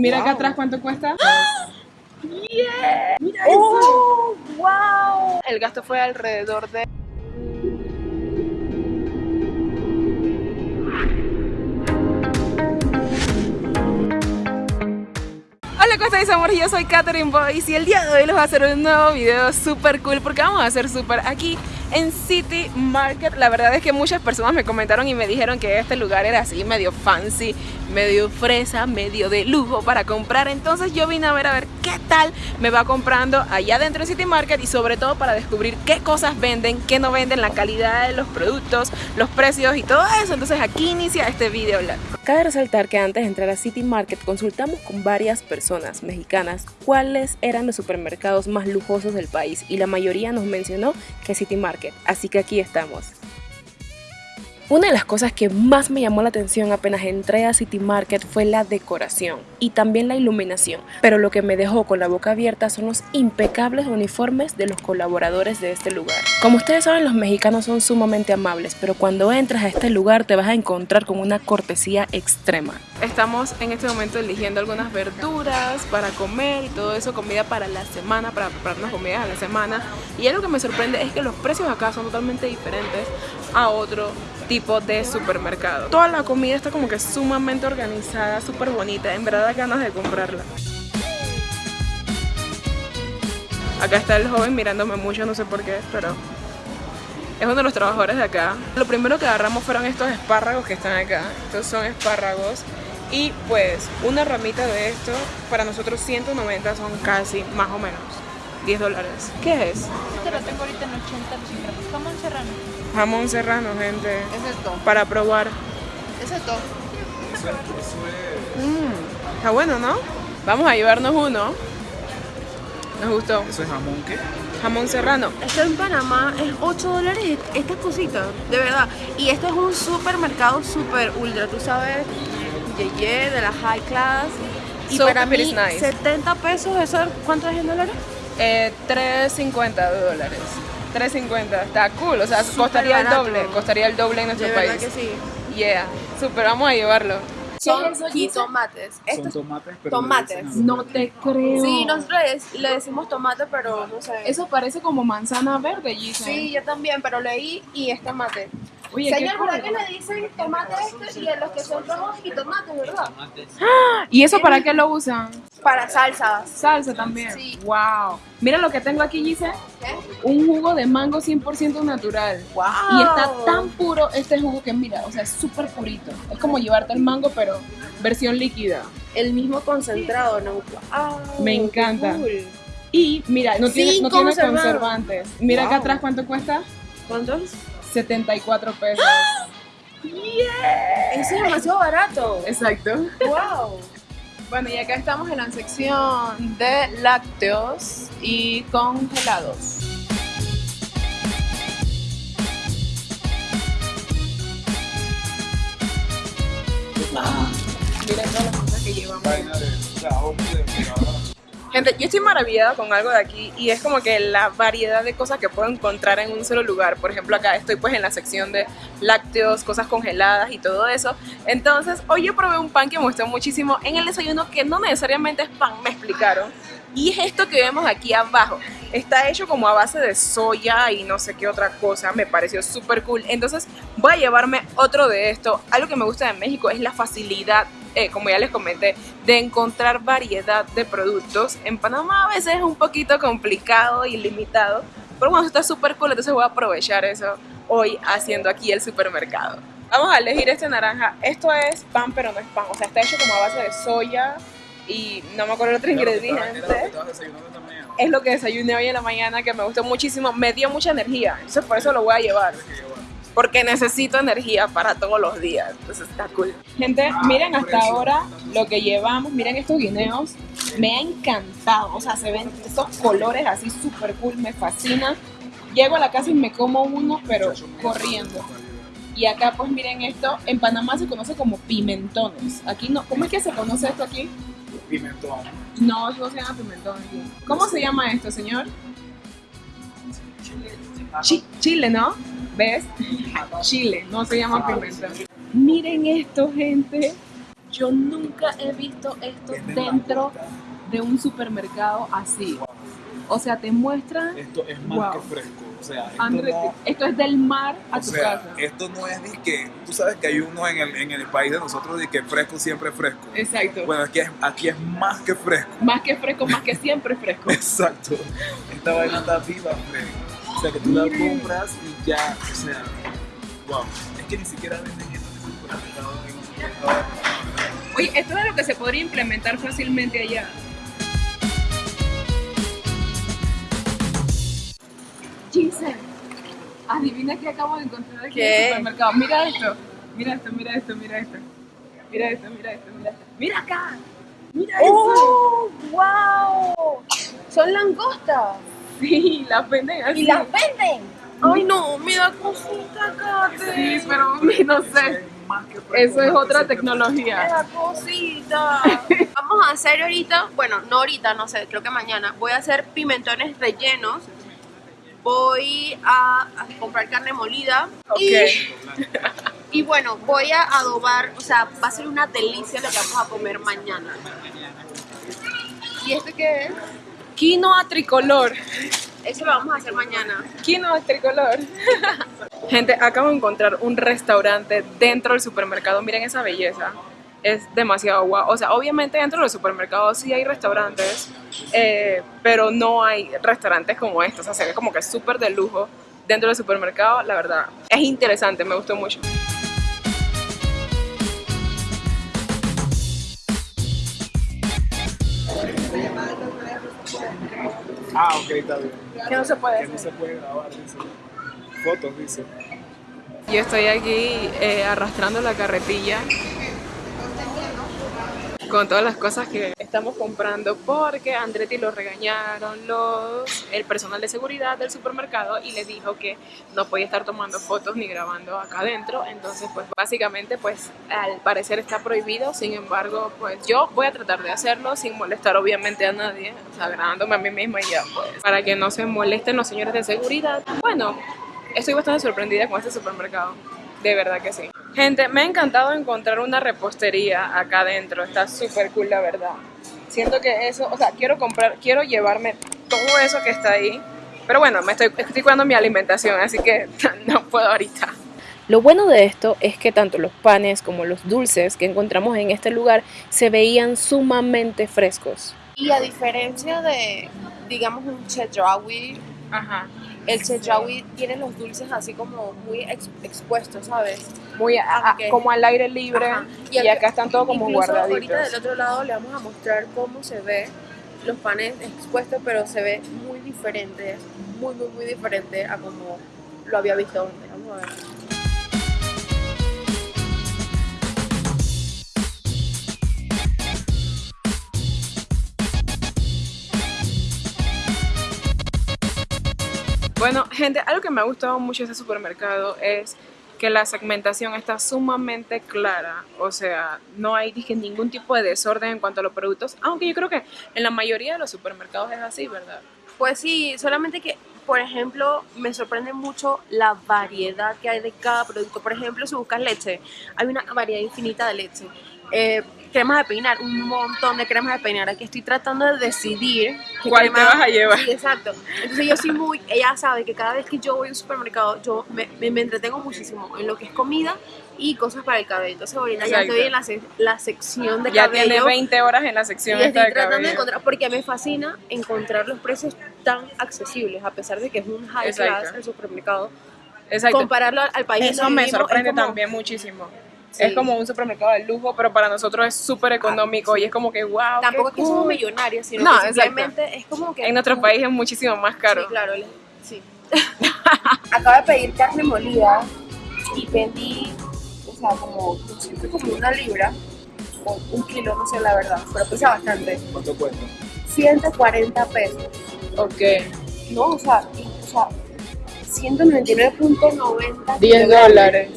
Mira acá atrás cuánto cuesta. Yeah. Mira ¡Oh! ¡Wow! El gasto fue alrededor de... Hola, ¿cómo estáis, amor? Yo soy Katherine Boyce y el día de hoy les voy a hacer un nuevo video súper cool porque vamos a hacer súper aquí en City Market. La verdad es que muchas personas me comentaron y me dijeron que este lugar era así medio fancy, medio fresa, medio de lujo para comprar. Entonces yo vine a ver a ver qué tal me va comprando allá dentro de City Market y sobre todo para descubrir qué cosas venden, qué no venden, la calidad de los productos, los precios y todo eso. Entonces aquí inicia este video. Cabe resaltar que antes de entrar a City Market consultamos con varias personas mexicanas cuáles eran los supermercados más lujosos del país y la mayoría nos mencionó que City Market, así que aquí estamos. Una de las cosas que más me llamó la atención apenas entré a City Market fue la decoración y también la iluminación, pero lo que me dejó con la boca abierta son los impecables uniformes de los colaboradores de este lugar. Como ustedes saben, los mexicanos son sumamente amables, pero cuando entras a este lugar te vas a encontrar con una cortesía extrema. Estamos en este momento eligiendo algunas verduras para comer y todo eso, comida para la semana, para prepararnos comidas a la semana. Y algo que me sorprende es que los precios acá son totalmente diferentes a otro tipo de supermercado. Toda la comida está como que sumamente organizada, súper bonita, en verdad da ganas de comprarla. Acá está el joven mirándome mucho, no sé por qué, pero es uno de los trabajadores de acá. Lo primero que agarramos fueron estos espárragos que están acá. Estos son espárragos. Y pues una ramita de esto, para nosotros 190 son casi, más o menos, 10 dólares. ¿Qué es? Este lo tengo ahorita en 80 los Jamón serrano. Jamón serrano, gente. Es esto. Para probar. Es esto. Mm, está bueno, ¿no? Vamos a llevarnos uno. Nos gustó. ¿Eso es jamón qué? Jamón serrano. Esto en Panamá es 8 dólares estas cositas, de verdad. Y esto es un supermercado super ultra, tú sabes, yeye, de la high class. Y So para mí, nice. 70 pesos, ¿eso cuánto es en dólares? Eh, 3.50 de dólares. 3.50. Está cool. O sea, Súper costaría el barato. doble. Costaría el doble en nuestro De país. que sí. Yeah. Super, vamos a llevarlo. Son jitomates. Son Estos tomates, pero tomates. No te creo. Sí, nosotros le, le decimos tomate, pero no sé. Eso parece como manzana verde, Gisa. Sí, yo también, pero leí y es tomate. Oye, qué Señor. ¿verdad que le dicen tomate este y a los que son rojos y tomates, verdad? ¿Y eso para qué lo usan? Para salsas. Salsa también. Sí. Wow. Mira lo que tengo aquí, Gise. ¿Qué? Un jugo de mango 100% natural. ¡Wow! Y está tan puro este jugo que mira, o sea, es súper purito. Es como llevarte el mango, pero versión líquida. El mismo concentrado, ¿no? ¡Wow! Me qué encanta. cool. Y mira, no tiene, no tiene conservantes. Mira acá atrás cuánto cuesta. ¿Cuántos? 74 pesos. Eso es demasiado barato. Exacto. ¡Wow! Bueno, y acá estamos en la sección de lácteos y congelados. Miren todas las cosas que llevamos. Gente, yo estoy maravillada con algo de aquí y es como que la variedad de cosas que puedo encontrar en un solo lugar. Por ejemplo, acá estoy pues en la sección de lácteos, cosas congeladas y todo eso. Entonces, hoy yo probé un pan que me gustó muchísimo en el desayuno que no necesariamente es pan, me explicaron. Y es esto que vemos aquí abajo. Está hecho como a base de soya y no sé qué otra cosa. Me pareció súper cool. Entonces voy a llevarme otro de esto. Algo que me gusta de México es la facilidad, eh, como ya les comenté, de encontrar variedad de productos. En Panamá a veces es un poquito complicado y limitado. Pero bueno, está súper cool. Entonces voy a aprovechar eso hoy haciendo aquí el supermercado. Vamos a elegir este naranja. Esto es pan, pero no es pan. O sea, está hecho como a base de soya y no me acuerdo el otro ingrediente es lo que desayuné hoy en la mañana que me gustó muchísimo, me dio mucha energía, entonces por eso lo voy a llevar. Porque necesito energía para todos los días, entonces está cool. Gente, miren hasta ahora lo que llevamos, miren estos guineos, me ha encantado, o sea, se ven esos colores así súper cool, me fascina. Llego a la casa y me como uno, pero corriendo. Y acá pues miren esto, en Panamá se conoce como pimentones. Aquí no, ¿cómo es que se conoce esto aquí? Pimentón. No, no se llama pimentón. ¿Cómo se llama esto, señor? Chi- Chile, ¿no? ¿Ves? Chile, no se llama pimentón. Miren esto, gente. Yo nunca he visto esto dentro de un supermercado así. O sea, te muestran, Esto es más Wow. que fresco. O sea, esto André, no, esto es del mar a o tu sea, casa. esto no es ni que, tú sabes que hay uno en el, en el país de nosotros de que fresco siempre fresco. Exacto. Bueno, aquí es, aquí es más que fresco. Más que fresco, más que siempre fresco. Exacto. Esta vaina está viva, fresco. O sea, que tú la compras y ya, o sea, wow. Es que ni siquiera venden esto en el supermercado. en un supermercado. Oye, esto es lo que se podría implementar fácilmente allá. Giselle, adivina qué acabo de encontrar aquí en el supermercado. Mira esto, mira esto, mira esto, mira esto. Mira esto, mira esto, mira esto. Mira acá. Mira eso. ¡Oh! ¡Wow! Son langostas. Sí, las venden así. Y las venden. Ay, no, me da cosita, Kate. Sí, pero no sé. Eso es otra se- Me tecnología. da cosita. Vamos a hacer ahorita, bueno, no ahorita, no sé, creo que mañana. Voy a hacer pimentones rellenos. Voy a, a comprar carne molida. Ok. Y, y bueno, voy a adobar, o sea, va a ser una delicia lo que vamos a comer mañana. ¿Y este qué es? Quinoa tricolor. Eso lo vamos a hacer mañana. Quinoa tricolor. Gente, acabo de encontrar un restaurante dentro del supermercado. Miren esa belleza. Es demasiado guau. O sea, obviamente dentro de los supermercados sí hay restaurantes, eh, pero no hay restaurantes como estos. O sea, se ve como que es súper de lujo dentro del supermercado. La verdad, es interesante, me gustó mucho. Ah, ok, está bien. Que no se puede Que no se puede grabar, dice. Fotos, dice. Yo estoy aquí eh, arrastrando la carretilla con todas las cosas que estamos comprando porque Andretti lo regañaron los el personal de seguridad del supermercado y le dijo que no podía estar tomando fotos ni grabando acá adentro. Entonces pues básicamente pues al parecer está prohibido. Sin embargo pues yo voy a tratar de hacerlo sin molestar obviamente a nadie. O sea grabándome a mí misma y ya pues. Para que no se molesten los señores de seguridad. Bueno estoy bastante sorprendida con este supermercado. De verdad que sí. Gente, me ha encantado encontrar una repostería acá adentro. Está súper cool, la verdad. Siento que eso, o sea, quiero comprar, quiero llevarme todo eso que está ahí. Pero bueno, me estoy, estoy cuidando mi alimentación, así que no puedo ahorita. Lo bueno de esto es que tanto los panes como los dulces que encontramos en este lugar se veían sumamente frescos. Y a diferencia de, digamos, un chedraui, Ajá. el chedraui tiene los dulces así como muy ex- expuestos, ¿sabes? Muy a- como al aire libre Ajá. y, acá están todos como guardaditos. ahorita del otro lado le vamos a mostrar cómo se ve los panes expuestos, pero se ve muy diferente, muy, muy, muy diferente a como lo había visto antes. Vamos a ver. Bueno, gente, algo que me ha gustado mucho de este supermercado es que la segmentación está sumamente clara. O sea, no hay dije, ningún tipo de desorden en cuanto a los productos, aunque yo creo que en la mayoría de los supermercados es así, ¿verdad? Pues sí, solamente que, por ejemplo, me sorprende mucho la variedad que hay de cada producto. Por ejemplo, si buscas leche, hay una variedad infinita de leche. Eh, cremas de peinar, un montón de cremas de peinar. Aquí estoy tratando de decidir qué ¿Cuál te crema- vas a llevar? Sí, exacto. Entonces yo soy muy, ella sabe que cada vez que yo voy a un supermercado, yo me, me- me entretengo muchísimo en lo que es comida y cosas para el cabello. Entonces ahorita ya Exacto. estoy en la, se- la sección de Ya cabello. tiene 20 horas en la sección Y estoy de tratando de encontrar, porque me fascina encontrar los precios tan accesibles, a pesar de que es un high Exacto. class el supermercado. Exacto. Compararlo al, al país Eso me sorprende es como- también muchísimo. Sí. Es como un supermercado de lujo, pero para nosotros es súper económico y es como que, wow. Tampoco que somos millonarios, sino No, que exacto. simplemente es como que... En nuestro país es muchísimo más caro. Sí, claro, sí. Acabo de pedir carne molida y pedí, o sea, como, siempre como una libra, o un kilo, no sé la verdad, pero pesa bastante. ¿Cuánto cuesta? 140 pesos. Ok. No, o sea, y- o sea 199.90 10 kilogramos. dólares.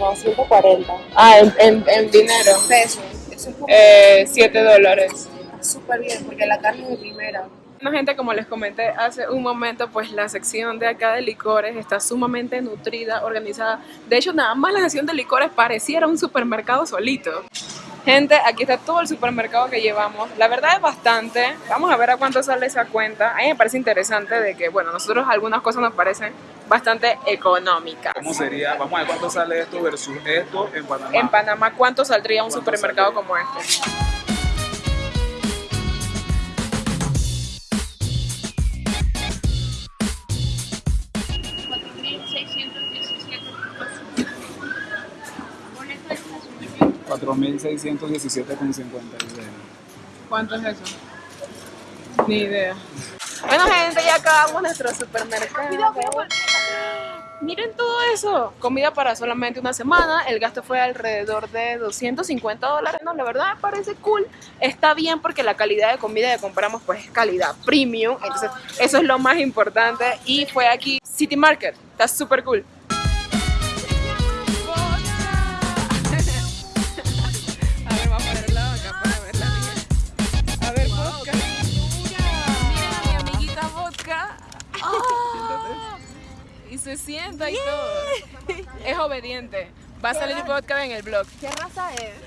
No, 140 Ah, en, en, en dinero. pesos. Eso es como Eh, 7 dólares. súper bien porque la carne es de primera. Bueno, gente, como les comenté hace un momento, pues la sección de acá de licores está sumamente nutrida, organizada. De hecho, nada más la sección de licores pareciera un supermercado solito. Gente, aquí está todo el supermercado que llevamos. La verdad es bastante. Vamos a ver a cuánto sale esa cuenta. A mí me parece interesante de que, bueno, nosotros algunas cosas nos parecen bastante económicas. ¿Cómo sería? Vamos a ver cuánto sale esto versus esto en Panamá. En Panamá, ¿cuánto saldría un ¿Cuánto supermercado saldría? como este? Cuatro mil seiscientos diecisiete con cincuenta ¿Cuánto es eso? Ni idea. Bueno, gente, ya acabamos nuestro supermercado. Miren todo eso. Comida para solamente una semana. El gasto fue alrededor de 250 dólares. No, la verdad me parece cool. Está bien porque la calidad de comida que compramos pues es calidad premium. Entonces, eso es lo más importante. Y fue aquí City Market. Está súper cool. Se sienta y todo. Es obediente. Va a salir vodka en el blog. ¿Qué raza es?